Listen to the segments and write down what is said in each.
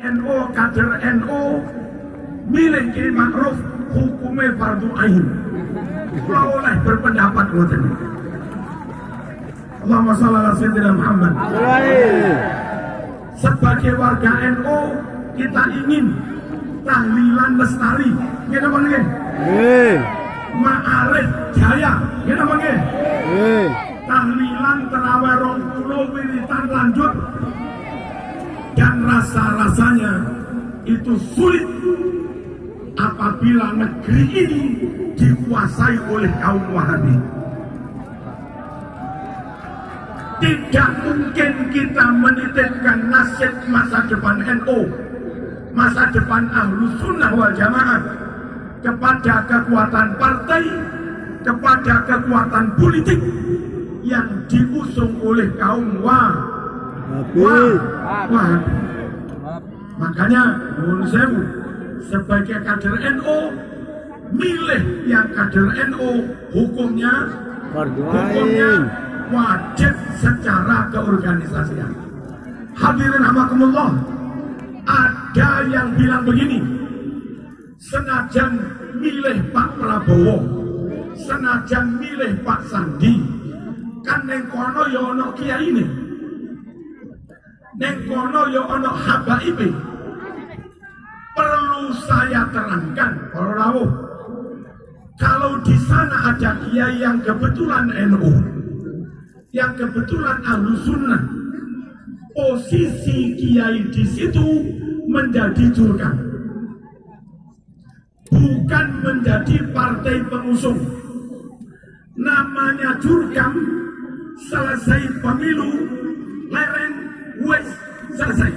NU kader NU milik Ki Ma'ruf hukumnya fardu ain. Kalau oleh berpendapat ngoten. Allahumma shalli ala sayyidina Muhammad. Sebagai warga NU kita ingin tahlilan lestari. Kita panggil. Ma'arif jaya. Kita panggil. Tahlilan terawih rong puluh wiritan lanjut dan rasa-rasanya itu sulit apabila negeri ini dikuasai oleh kaum Wahabi. Tidak mungkin kita menitipkan nasib masa depan NU, masa depan ahlu sunnah wal jamaah kepada kekuatan partai, kepada kekuatan politik yang diusung oleh kaum Wahabi. Wah, makanya menurut saya sebagai kader NU milih yang kader NU hukumnya hukumnya wajib secara keorganisasian. Hadirin hamakumullah, ada yang bilang begini, senajan milih Pak Prabowo, senajan milih Pak Sandi, kan neng kono ya ono kiai ini, neng kono ya ono habaibe. Perlu saya terangkan, para rawuh, kalau di sana ada kiai yang kebetulan NU, yang kebetulan ahlu sunnah, posisi kiai di situ menjadi jurkam, bukan menjadi partai pengusung. Namanya jurkam, selesai pemilu, lereng, wes, selesai.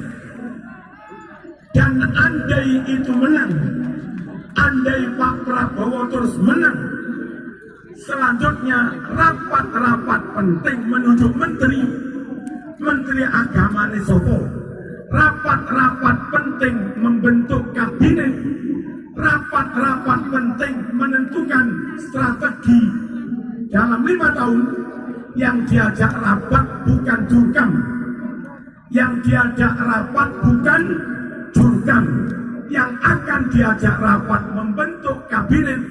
Dan andai itu menang, andai Pak Prabowo terus menang, selanjutnya rapat-rapat penting menunjuk menteri, menteri agama Nisopo, rapat-rapat penting membentuk kabinet, rapat-rapat penting menentukan strategi. Dalam lima tahun yang diajak rapat bukan jurkam, yang diajak rapat bukan jurkam, yang akan diajak rapat membentuk kabinet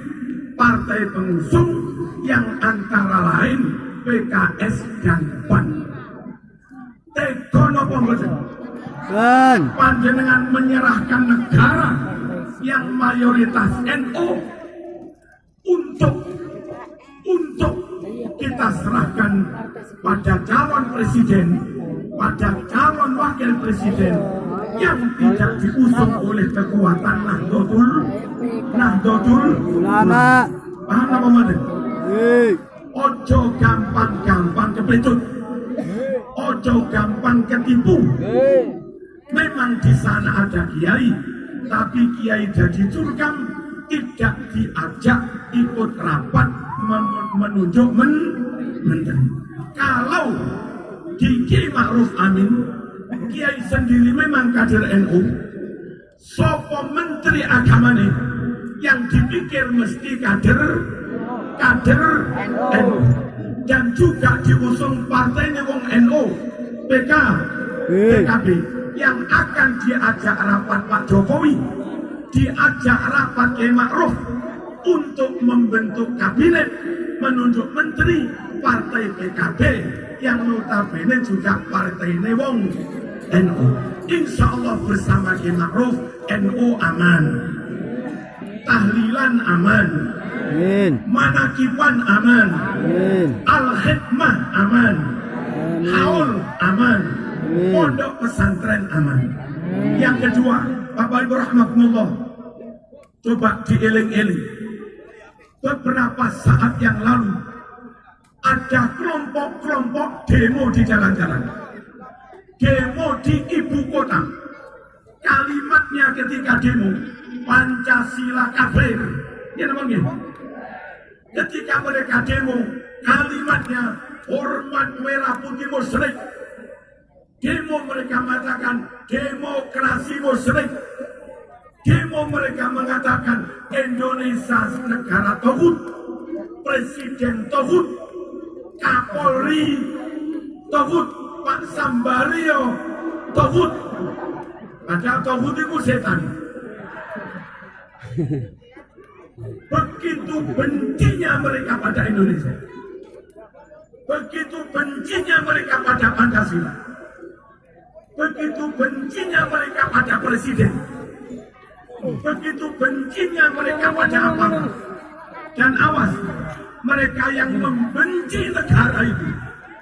partai pengusung yang antara lain PKS dan PAN. Tegono pembetul. Panjenengan menyerahkan negara yang mayoritas NU untuk untuk kita serahkan pada calon presiden, pada calon wakil presiden yang tidak diusung oleh kekuatan Nahdlatul Nahdlatul Ulama. Paham apa mana? Ojo gampang-gampang kepetut. Ojo gampang ketipu. Memang di sana ada kiai, tapi kiai jadi curkam tidak diajak ikut rapat men- menunjuk men menteri. Kalau di Kiai Ma'ruf Amin, kiai sendiri memang kader NU, sopo menteri agama nih yang dipikir mesti kader kader NU dan juga diusung partai wong NU PK PKB yang akan diajak rapat Pak Jokowi diajak rapat Kiai Ma'ruf untuk membentuk kabinet menunjuk menteri partai PKB yang notabene juga partai Newong NU Insya Allah bersama Kiai Ma'ruf NU aman. Tahlilan aman. Amin. manakiban aman. Amin. al-hikmah aman. Haul aman. Amin. pondok pesantren aman. Yang kedua Bapak Ibu Rahmatullah coba dieling-eling. Beberapa saat yang lalu ada kelompok-kelompok demo di jalan-jalan. Demo di ibu kota. Kalimatnya ketika demo Pancasila kafir ya namanya ketika mereka demo kalimatnya hormat merah putih musyrik demo mereka mengatakan demokrasi musyrik demo mereka mengatakan Indonesia negara tohut presiden tohut kapolri tohut Pak Sambario tohut Padahal Tauhud itu setan. Begitu bencinya mereka pada Indonesia. Begitu bencinya mereka pada Pancasila. Begitu bencinya mereka pada presiden. Begitu bencinya mereka pada apa? Dan mereka yang membenci negara itu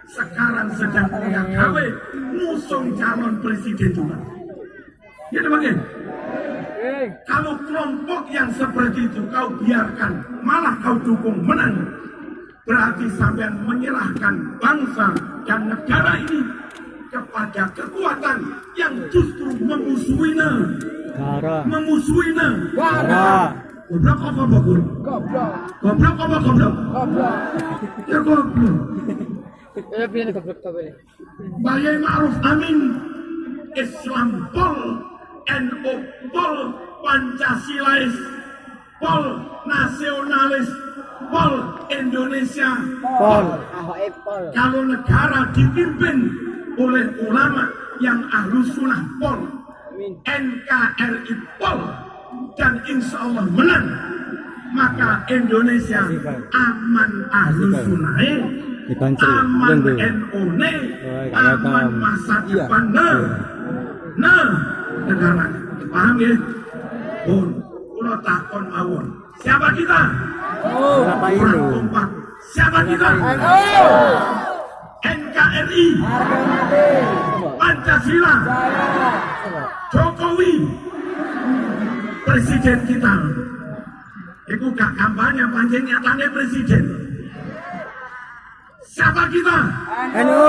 sekarang sedang punya gawe ngusung calon presiden juga. Ya teman Kalau kelompok yang seperti itu kau biarkan, malah kau dukung menang, berarti sampai menyerahkan bangsa dan negara ini kepada kekuatan yang justru memusuhinya, Darah. memusuhinya. Darah. Goblok apa bagus? Goblok. Goblok apa goblok? Goblok. Ya goblok. Eh, pilih goblok to pilih. Bayai Ma'ruf Amin Islam Pol NU Pol Pancasilais Pol Nasionalis Pol Indonesia Pol. Kalau negara dipimpin oleh ulama yang ahlu sunnah Pol. NKRI Pol dan insya Allah menang maka Indonesia aman ahlu sunnah Dipancing. aman. NU ne Oh, aman masa Iya. depan. Nah nah negara. Paham ya? Pun. Kalau takon mawon. Siapa kita? Ini? kompak siapa kita? NKRI Pancasila. Jokowi presiden kita itu gak kampanye pancing nyatanya presiden siapa kita NU.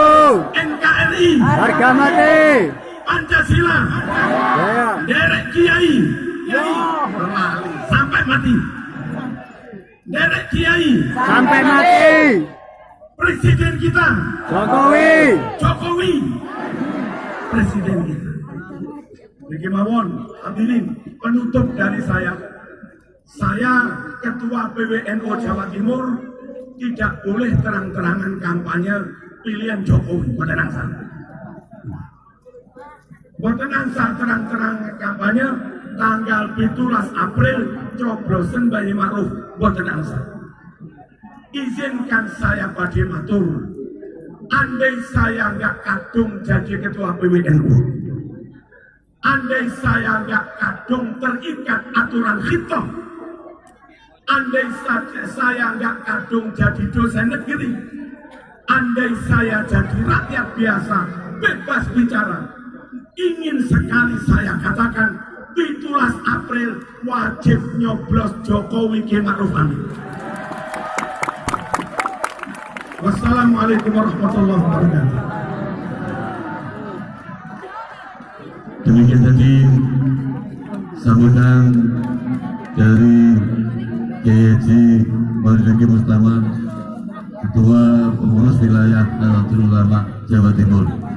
NKRI Harga mati. Pancasila Jaya. derek kiai Berlali. sampai mati derek kiai Sampai mati. presiden kita Jokowi. Jokowi presiden kita Jadi mawon hadirin penutup dari saya. Saya ketua PWNO Jawa Timur tidak boleh terang-terangan kampanye pilihan Jokowi. Pada nangsa Boten nangsa terang-terang kampanye tanggal 17 April coblosen Bayi Ma'ruf boten nangsa izinkan saya pada matur. Andai saya nggak kadung jadi ketua PWNU andai saya nggak kadung terikat aturan hitam andai saja saya nggak kadung jadi dosen negeri. Andai saya jadi rakyat biasa bebas bicara. Ingin sekali saya katakan 17 April wajib nyoblos Jokowi Ki Ma'ruf Amin. Wassalamualaikum warahmatullahi wabarakatuh. Demikian tadi sambutan dari KYC Maulidi Mustama Ketua Pengurus Wilayah Nahdlatul Ulama Jawa Timur.